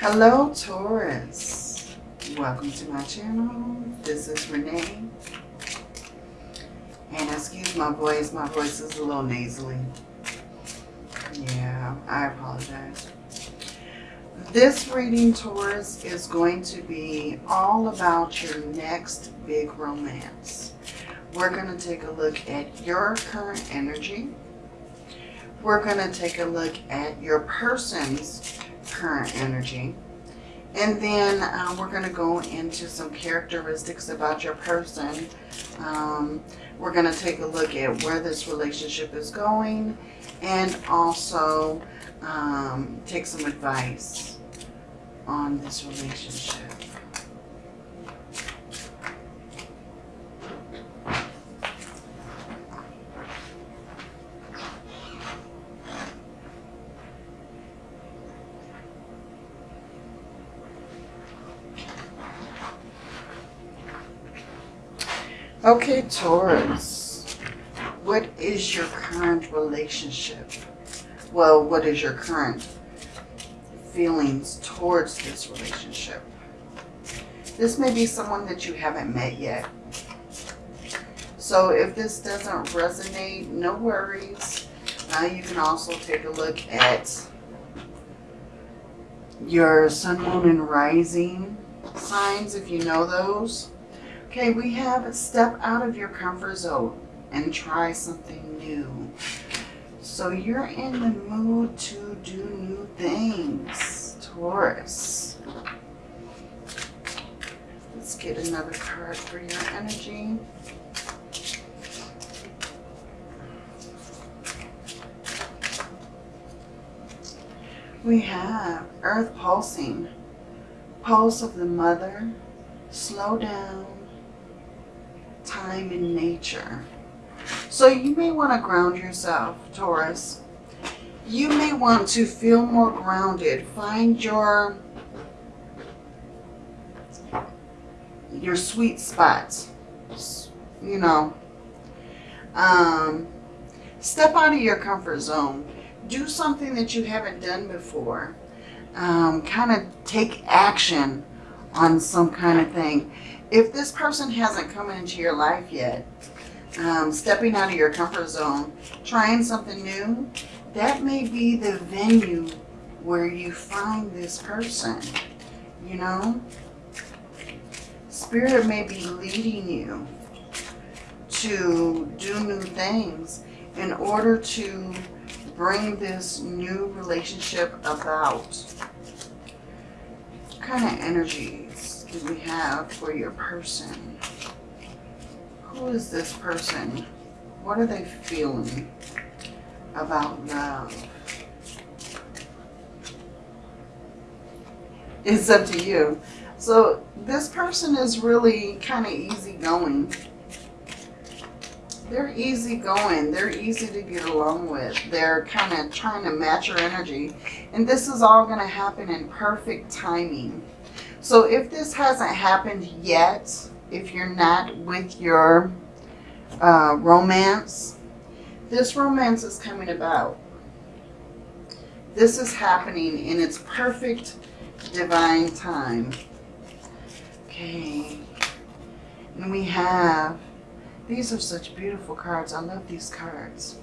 Hello Taurus. Welcome to my channel. This is Renee. And excuse my voice, my voice is a little nasally. Yeah, I apologize. This reading, Taurus, is going to be all about your next big romance. We're going to take a look at your current energy. We're going to take a look at your person's current energy. And then uh, we're going to go into some characteristics about your person. Um, we're going to take a look at where this relationship is going and also um, take some advice on this relationship. Okay, Taurus, what is your current relationship? Well, what is your current feelings towards this relationship? This may be someone that you haven't met yet. So if this doesn't resonate, no worries. Uh, you can also take a look at your sun, moon, and rising signs if you know those. Okay, we have step out of your comfort zone and try something new. So you're in the mood to do new things, Taurus. Let's get another card for your energy. We have Earth pulsing, pulse of the mother, slow down, time in nature. So you may want to ground yourself, Taurus. You may want to feel more grounded. Find your your sweet spots. You know. Um, step out of your comfort zone. Do something that you haven't done before. Um, kind of take action on some kind of thing if this person hasn't come into your life yet, um, stepping out of your comfort zone, trying something new, that may be the venue where you find this person, you know? Spirit may be leading you to do new things in order to bring this new relationship about. What kind of energy do we have for your person? Who is this person? What are they feeling about love? It's up to you. So this person is really kind of easygoing. They're easygoing. They're easy to get along with. They're kind of trying to match your energy. And this is all going to happen in perfect timing. So if this hasn't happened yet, if you're not with your uh, romance, this romance is coming about. This is happening in its perfect divine time. Okay. And we have, these are such beautiful cards. I love these cards.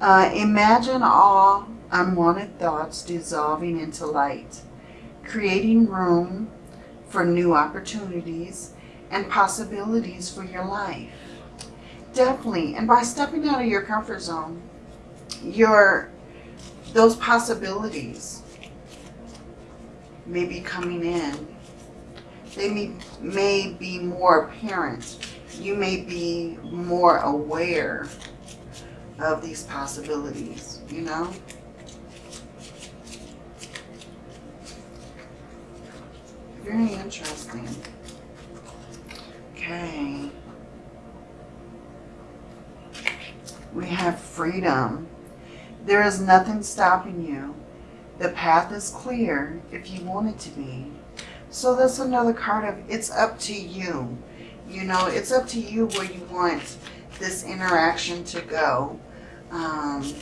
Uh, imagine all unwanted thoughts dissolving into light creating room for new opportunities and possibilities for your life. Definitely. And by stepping out of your comfort zone, your those possibilities may be coming in. They may, may be more apparent. You may be more aware of these possibilities, you know? Very interesting. Okay. We have freedom. There is nothing stopping you. The path is clear if you want it to be. So that's another card of it's up to you. You know, it's up to you where you want this interaction to go. Um,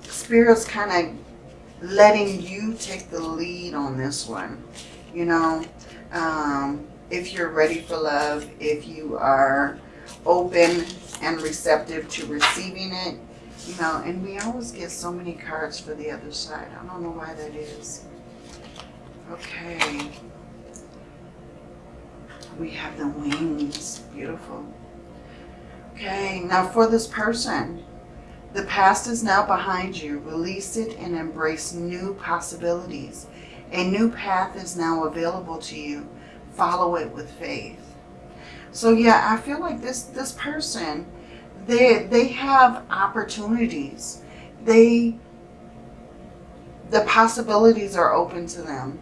Spirit's kind of letting you take the lead on this one. You know, um, if you're ready for love, if you are open and receptive to receiving it, you know, and we always get so many cards for the other side. I don't know why that is. Okay. We have the wings. Beautiful. Okay, now for this person, the past is now behind you. Release it and embrace new possibilities. A new path is now available to you. Follow it with faith. So yeah, I feel like this this person, they they have opportunities. They the possibilities are open to them.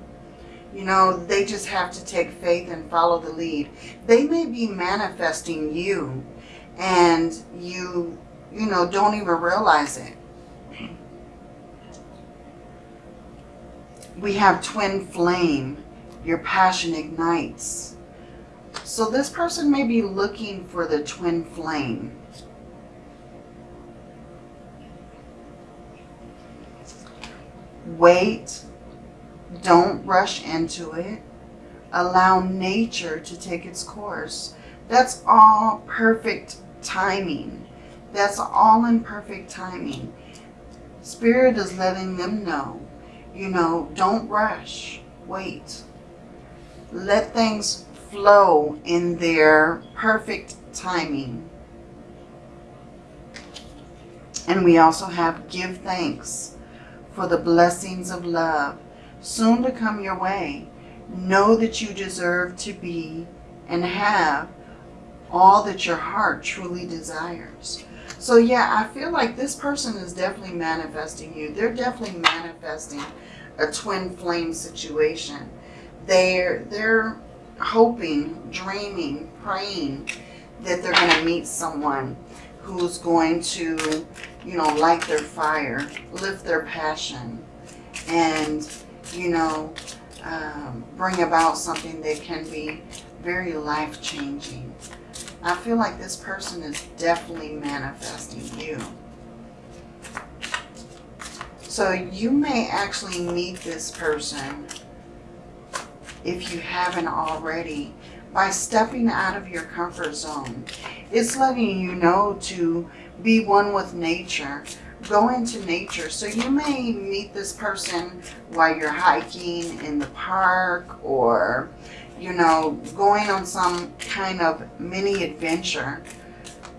You know, they just have to take faith and follow the lead. They may be manifesting you and you, you know, don't even realize it. We have twin flame. Your passion ignites. So this person may be looking for the twin flame. Wait. Don't rush into it. Allow nature to take its course. That's all perfect timing. That's all in perfect timing. Spirit is letting them know, you know, don't rush. Wait. Let things flow in their perfect timing. And we also have give thanks for the blessings of love soon to come your way. Know that you deserve to be and have all that your heart truly desires. So yeah, I feel like this person is definitely manifesting you. They're definitely manifesting a twin flame situation. They're, they're hoping, dreaming, praying that they're going to meet someone who's going to, you know, light their fire, lift their passion, and, you know, um, bring about something that can be very life-changing. I feel like this person is definitely manifesting you. So you may actually meet this person if you haven't already by stepping out of your comfort zone. It's letting you know to be one with nature. Go into nature. So you may meet this person while you're hiking in the park or you know, going on some kind of mini adventure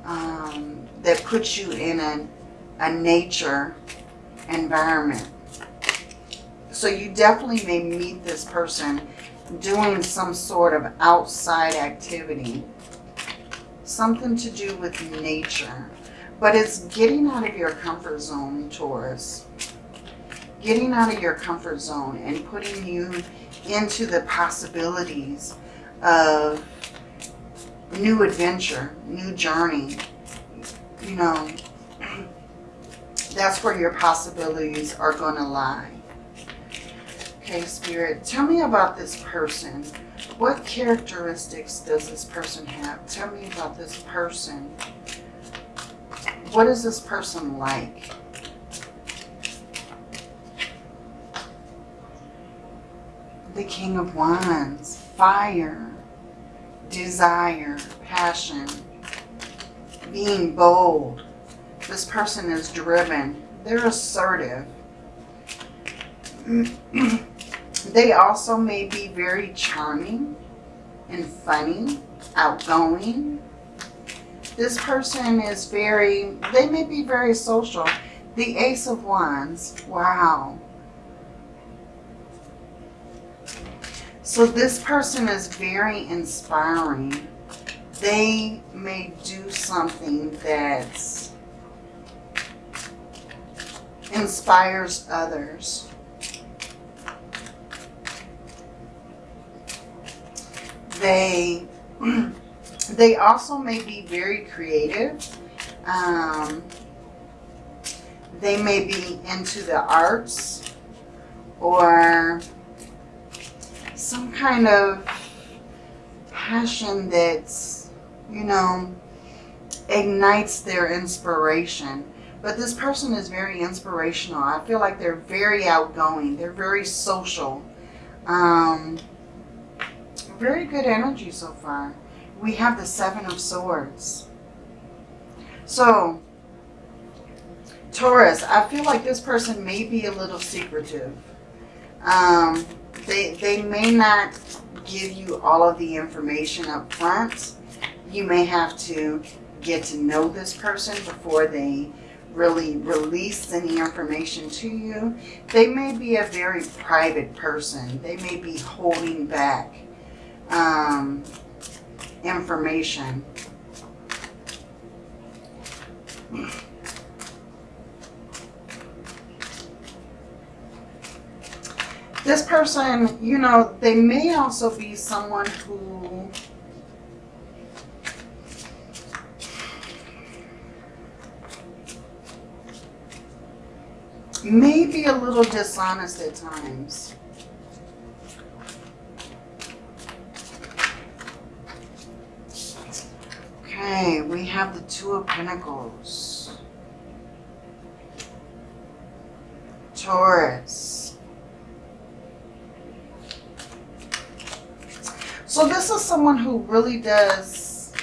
um, that puts you in a, a nature environment. So you definitely may meet this person doing some sort of outside activity. Something to do with nature. But it's getting out of your comfort zone, Taurus. Getting out of your comfort zone and putting you into the possibilities of new adventure, new journey. You know, that's where your possibilities are going to lie. Okay, Spirit, tell me about this person. What characteristics does this person have? Tell me about this person. What is this person like? The King of Wands, fire, desire, passion, being bold. This person is driven. They're assertive. they also may be very charming and funny, outgoing. This person is very, they may be very social. The Ace of Wands, wow. So this person is very inspiring. They may do something that inspires others. They, they also may be very creative. Um, they may be into the arts or some kind of passion that's, you know, ignites their inspiration. But this person is very inspirational. I feel like they're very outgoing. They're very social. Um, very good energy so far. We have the Seven of Swords. So, Taurus, I feel like this person may be a little secretive. Um, they, they may not give you all of the information up front. You may have to get to know this person before they really release any information to you. They may be a very private person. They may be holding back um, information. This person, you know, they may also be someone who may be a little dishonest at times. Okay, we have the Two of Pentacles. Taurus. So this is someone who really does,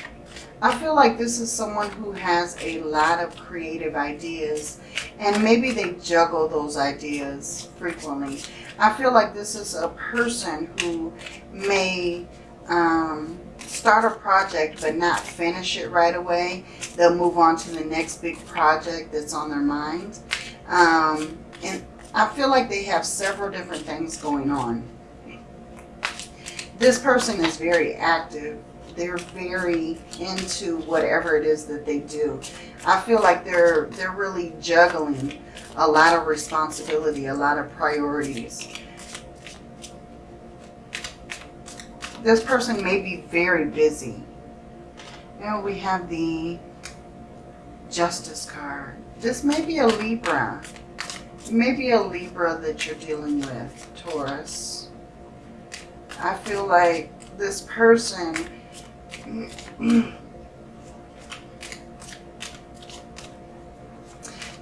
I feel like this is someone who has a lot of creative ideas and maybe they juggle those ideas frequently. I feel like this is a person who may um, start a project but not finish it right away. They'll move on to the next big project that's on their mind. Um, and I feel like they have several different things going on. This person is very active they're very into whatever it is that they do. I feel like they're they're really juggling a lot of responsibility, a lot of priorities. This person may be very busy. Now we have the Justice card. This may be a Libra. Maybe a Libra that you're dealing with, Taurus. I feel like this person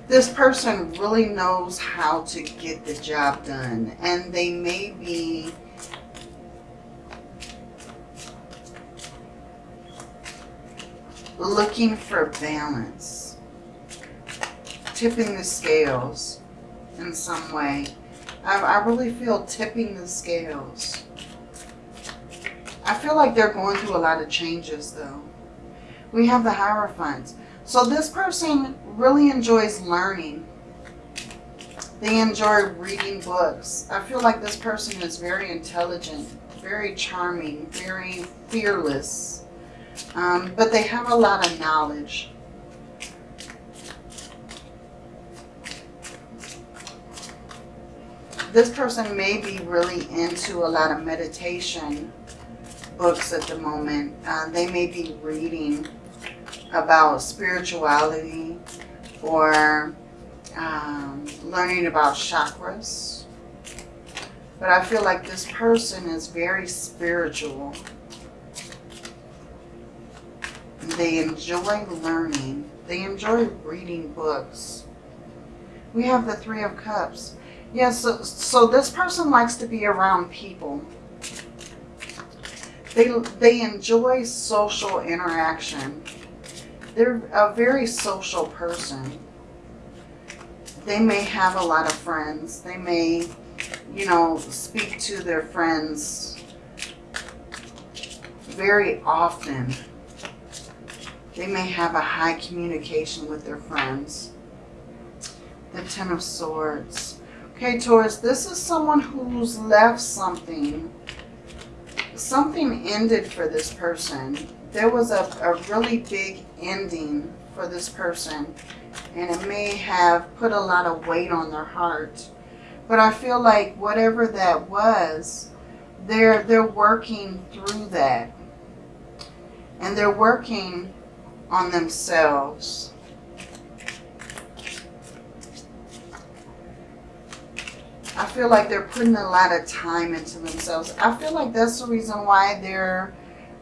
this person really knows how to get the job done and they may be looking for balance tipping the scales in some way. I, I really feel tipping the scales I feel like they're going through a lot of changes though. We have the Hierophant. So this person really enjoys learning. They enjoy reading books. I feel like this person is very intelligent, very charming, very fearless. Um, but they have a lot of knowledge. This person may be really into a lot of meditation books at the moment. Uh, they may be reading about spirituality or um, learning about chakras. But I feel like this person is very spiritual. They enjoy learning. They enjoy reading books. We have the Three of Cups. Yes, yeah, so, so this person likes to be around people. They, they enjoy social interaction. They're a very social person. They may have a lot of friends. They may, you know, speak to their friends very often. They may have a high communication with their friends. The Ten of Swords. Okay, Taurus, this is someone who's left something something ended for this person. There was a, a really big ending for this person and it may have put a lot of weight on their heart. But I feel like whatever that was, they're, they're working through that. And they're working on themselves. I feel like they're putting a lot of time into themselves. I feel like that's the reason why they're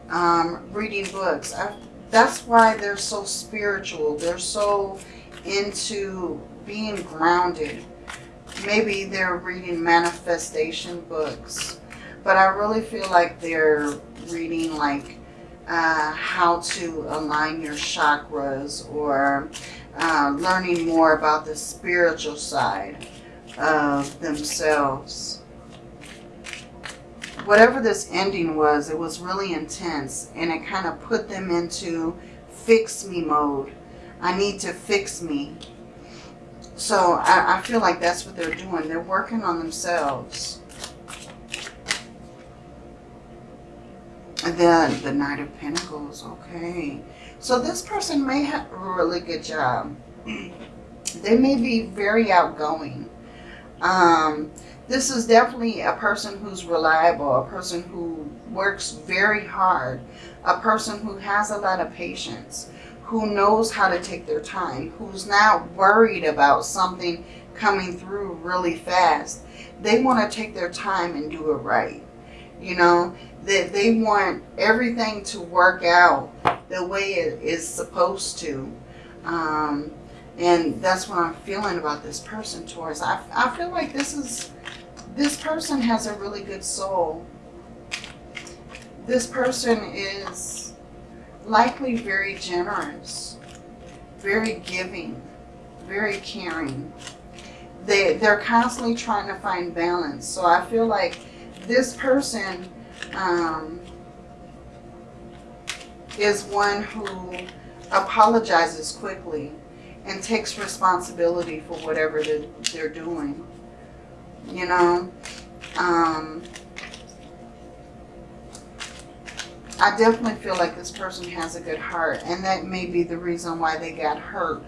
um, reading books. I, that's why they're so spiritual. They're so into being grounded. Maybe they're reading manifestation books, but I really feel like they're reading like uh, how to align your chakras or uh, learning more about the spiritual side of themselves. Whatever this ending was, it was really intense and it kind of put them into fix me mode. I need to fix me. So I, I feel like that's what they're doing. They're working on themselves. And then the Knight of Pentacles, okay. So this person may have a really good job. they may be very outgoing. Um, this is definitely a person who's reliable, a person who works very hard, a person who has a lot of patience, who knows how to take their time, who's not worried about something coming through really fast. They want to take their time and do it right. You know, that they, they want everything to work out the way it is supposed to. Um, and that's what I'm feeling about this person, Taurus. I, I feel like this is, this person has a really good soul. This person is likely very generous, very giving, very caring. They, they're constantly trying to find balance. So I feel like this person um, is one who apologizes quickly and takes responsibility for whatever they're, doing. You know, um, I definitely feel like this person has a good heart and that may be the reason why they got hurt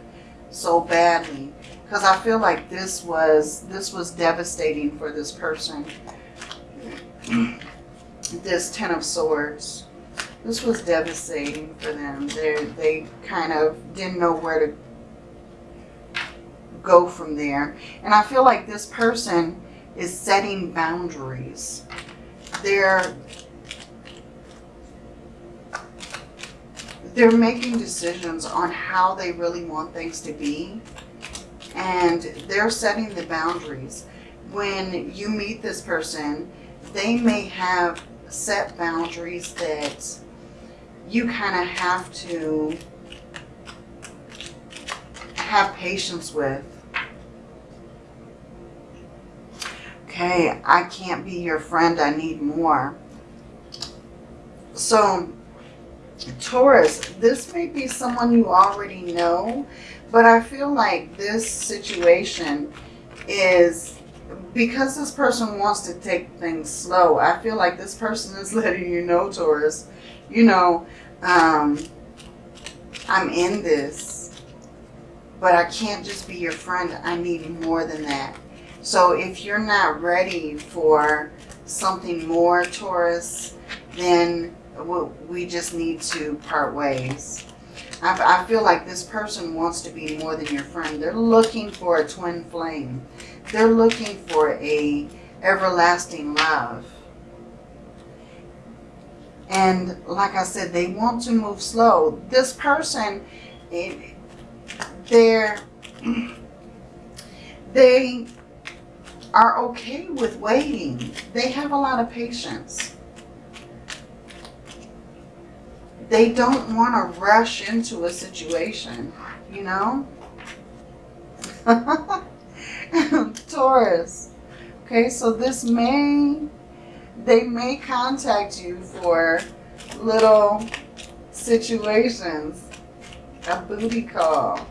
so badly because I feel like this was this was devastating for this person. This Ten of Swords. This was devastating for them. They they kind of didn't know where to go from there. And I feel like this person is setting boundaries. They're they're making decisions on how they really want things to be. And they're setting the boundaries. When you meet this person, they may have set boundaries that you kind of have to have patience with. Okay, I can't be your friend. I need more. So, Taurus, this may be someone you already know, but I feel like this situation is because this person wants to take things slow. I feel like this person is letting you know, Taurus, you know, um, I'm in this but I can't just be your friend. I need more than that. So if you're not ready for something more, Taurus, then we just need to part ways. I feel like this person wants to be more than your friend. They're looking for a twin flame. They're looking for a everlasting love. And like I said, they want to move slow. This person, they're, they are okay with waiting. They have a lot of patience. They don't want to rush into a situation, you know? Taurus. Okay, so this may, they may contact you for little situations. A booty call.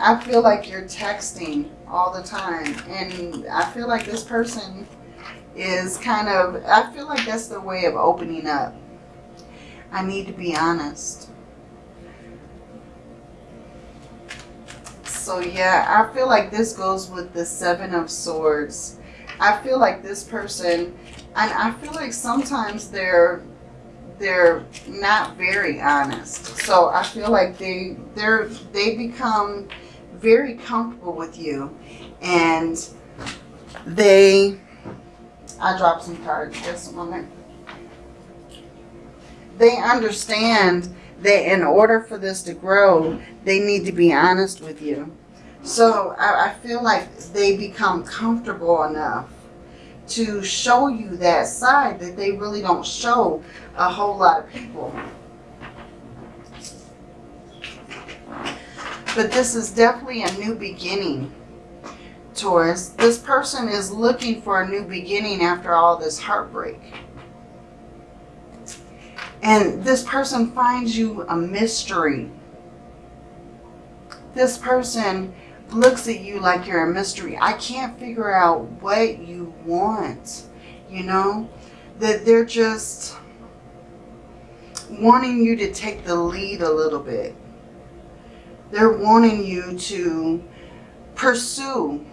I feel like you're texting all the time. And I feel like this person is kind of, I feel like that's the way of opening up. I need to be honest. So yeah, I feel like this goes with the Seven of Swords. I feel like this person, and I feel like sometimes they're they're not very honest. So I feel like they they're they become very comfortable with you and they I dropped some cards just a moment they understand that in order for this to grow, they need to be honest with you. So I, I feel like they become comfortable enough to show you that side that they really don't show a whole lot of people. But this is definitely a new beginning, Taurus. This person is looking for a new beginning after all this heartbreak. And this person finds you a mystery. This person looks at you like you're a mystery. I can't figure out what you want, you know? That they're just wanting you to take the lead a little bit. They're wanting you to pursue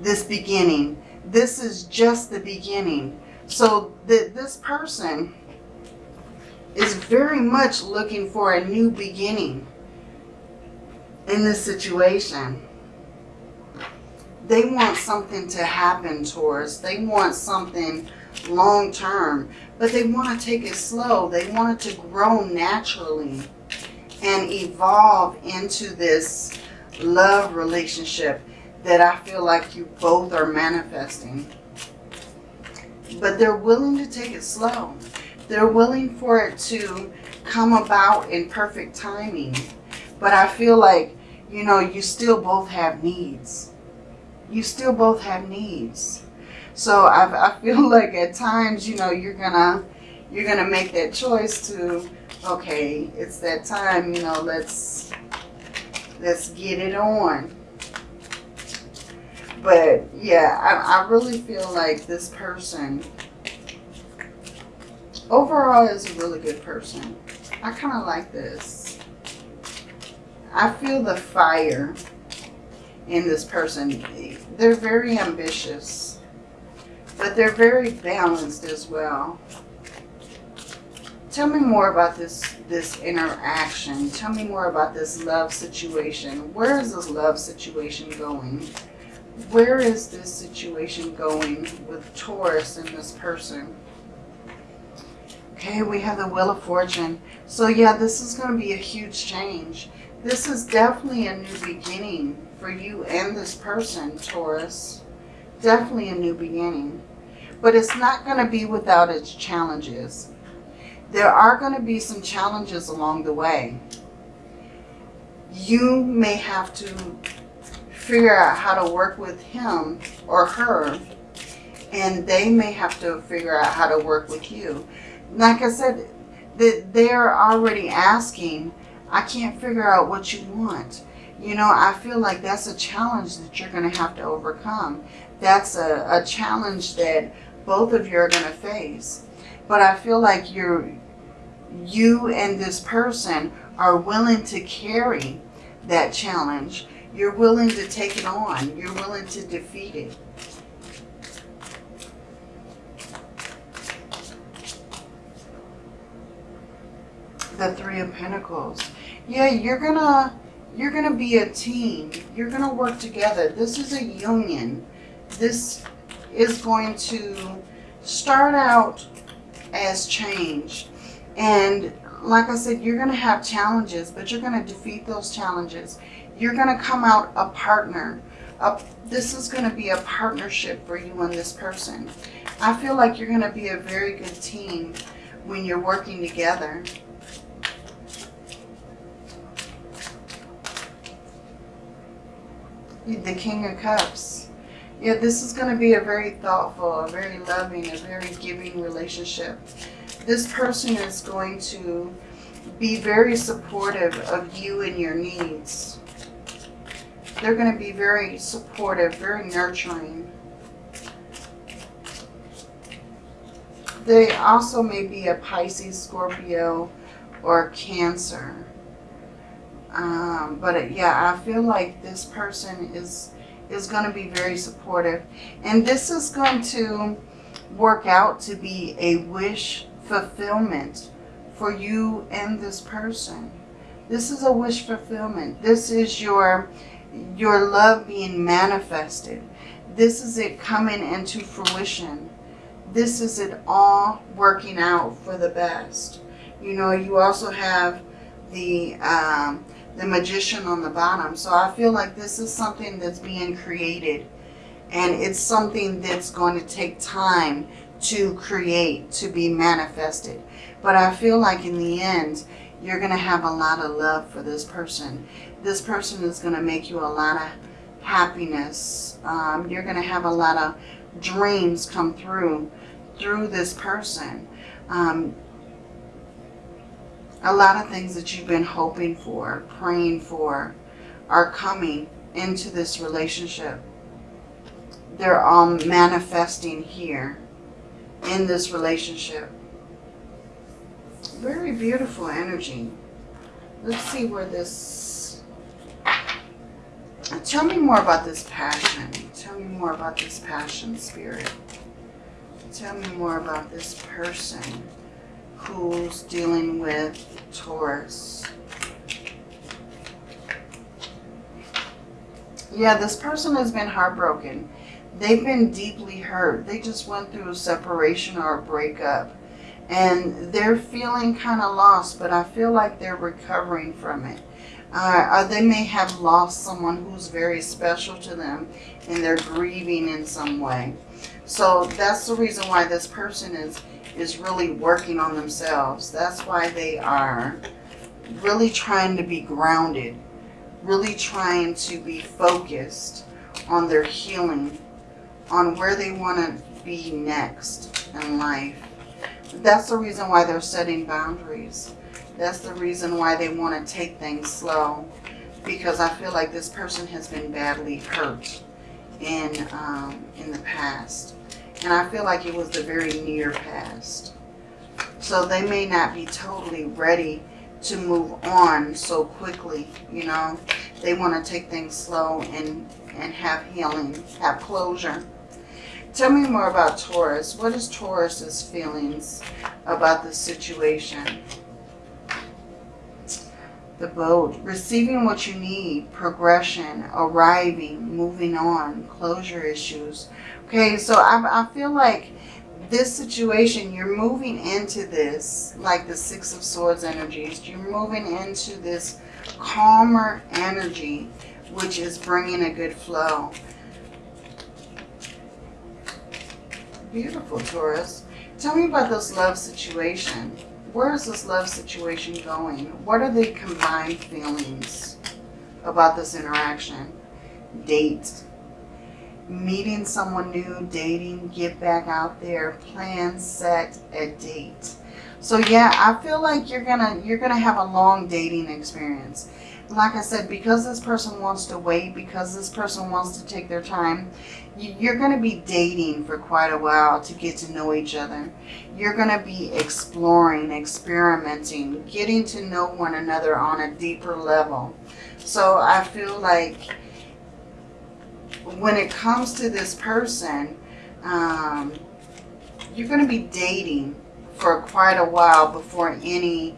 this beginning. This is just the beginning. So that this person is very much looking for a new beginning in this situation. They want something to happen towards. They want something long term, but they want to take it slow. They want it to grow naturally and evolve into this love relationship that I feel like you both are manifesting. But they're willing to take it slow. They're willing for it to come about in perfect timing. But I feel like, you know, you still both have needs. You still both have needs. So I, I feel like at times, you know, you're gonna you're gonna make that choice to, okay, it's that time, you know, let's let's get it on. But yeah, I, I really feel like this person overall is a really good person. I kind of like this. I feel the fire in this person. They're very ambitious, but they're very balanced as well. Tell me more about this, this interaction. Tell me more about this love situation. Where is this love situation going? Where is this situation going with Taurus and this person? Okay, we have the Wheel of Fortune. So yeah, this is going to be a huge change. This is definitely a new beginning for you and this person, Taurus. Definitely a new beginning. But it's not going to be without its challenges. There are going to be some challenges along the way. You may have to figure out how to work with him or her and they may have to figure out how to work with you. Like I said, that they're already asking, I can't figure out what you want. You know, I feel like that's a challenge that you're going to have to overcome. That's a, a challenge that both of you are going to face. But I feel like you're, you and this person are willing to carry that challenge. You're willing to take it on. You're willing to defeat it. The Three of Pentacles. Yeah, you're gonna you're gonna be a team. You're gonna work together. This is a union. This is going to start out as change. And like I said, you're going to have challenges, but you're going to defeat those challenges. You're going to come out a partner. A, this is going to be a partnership for you and this person. I feel like you're going to be a very good team when you're working together. The King of Cups. Yeah, this is going to be a very thoughtful, a very loving, a very giving relationship. This person is going to be very supportive of you and your needs. They're going to be very supportive, very nurturing. They also may be a Pisces, Scorpio, or Cancer. Um, but yeah, I feel like this person is is going to be very supportive. And this is going to work out to be a wish fulfillment for you and this person. This is a wish fulfillment. This is your, your love being manifested. This is it coming into fruition. This is it all working out for the best. You know, you also have the um, the magician on the bottom. So I feel like this is something that's being created and it's something that's going to take time to create, to be manifested. But I feel like in the end, you're going to have a lot of love for this person. This person is going to make you a lot of happiness. Um, you're going to have a lot of dreams come through through this person. Um, a lot of things that you've been hoping for, praying for, are coming into this relationship. They're all manifesting here in this relationship. Very beautiful energy. Let's see where this... Tell me more about this passion. Tell me more about this passion spirit. Tell me more about this person who's dealing with Taurus. Yeah, this person has been heartbroken. They've been deeply hurt. They just went through a separation or a breakup. And they're feeling kind of lost, but I feel like they're recovering from it. Uh, they may have lost someone who's very special to them and they're grieving in some way. So that's the reason why this person is is really working on themselves. That's why they are really trying to be grounded, really trying to be focused on their healing, on where they want to be next in life. That's the reason why they're setting boundaries. That's the reason why they want to take things slow. Because I feel like this person has been badly hurt in, um, in the past. And I feel like it was the very near past. So they may not be totally ready to move on so quickly, you know. They want to take things slow and, and have healing, have closure. Tell me more about Taurus. What is Taurus's feelings about the situation? The boat. Receiving what you need. Progression. Arriving. Moving on. Closure issues. Okay, so I, I feel like this situation, you're moving into this, like the Six of Swords energies, you're moving into this calmer energy, which is bringing a good flow. Beautiful, Taurus. Tell me about this love situation. Where is this love situation going? What are the combined feelings about this interaction? Date meeting someone new, dating, get back out there, plan, set a date. So yeah, I feel like you're gonna you're gonna have a long dating experience. Like I said, because this person wants to wait, because this person wants to take their time, you're going to be dating for quite a while to get to know each other. You're going to be exploring, experimenting, getting to know one another on a deeper level. So I feel like when it comes to this person, um, you're going to be dating for quite a while before any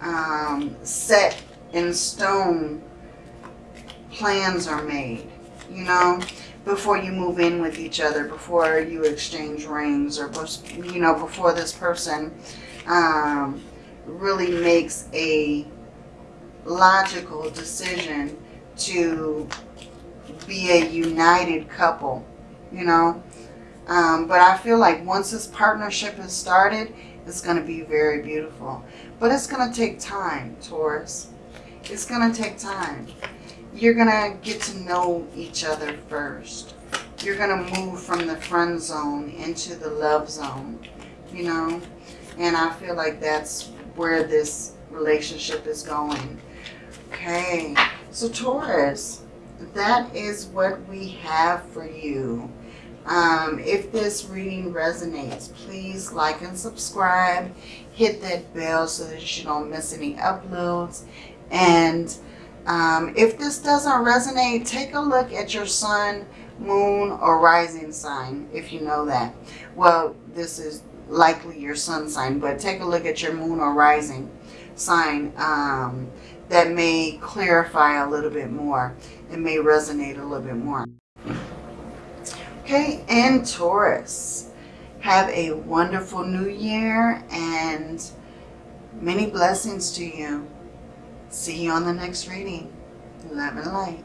um, set in stone plans are made, you know, before you move in with each other, before you exchange rings or, you know, before this person um, really makes a logical decision to be a united couple, you know. Um, but I feel like once this partnership is started, it's going to be very beautiful. But it's going to take time, Taurus. It's going to take time. You're going to get to know each other first. You're going to move from the friend zone into the love zone, you know. And I feel like that's where this relationship is going. Okay, so Taurus, that is what we have for you. Um, if this reading resonates, please like and subscribe. Hit that bell so that you don't miss any uploads. And um, if this doesn't resonate, take a look at your sun, moon, or rising sign, if you know that. Well, this is likely your sun sign, but take a look at your moon or rising sign. Um, that may clarify a little bit more. It may resonate a little bit more. Okay, and Taurus, have a wonderful new year and Many blessings to you. See you on the next reading. Love and light.